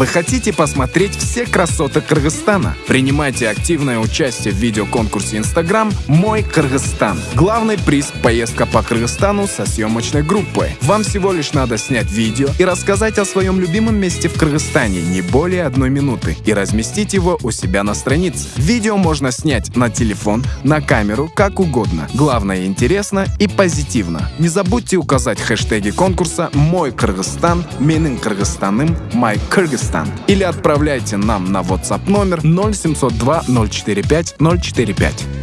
Вы хотите посмотреть все красоты Кыргызстана? Принимайте активное участие в видеоконкурсе Instagram «Мой Кыргызстан». Главный приз – поездка по Кыргызстану со съемочной группой. Вам всего лишь надо снять видео и рассказать о своем любимом месте в Кыргызстане не более одной минуты и разместить его у себя на странице. Видео можно снять на телефон, на камеру, как угодно. Главное интересно и позитивно. Не забудьте указать хэштеги конкурса «Мой Кыргызстан», «Менин Кыргызстаным», «My Kyrgyzstan» или отправляйте нам на WhatsApp номер 0702 045 045.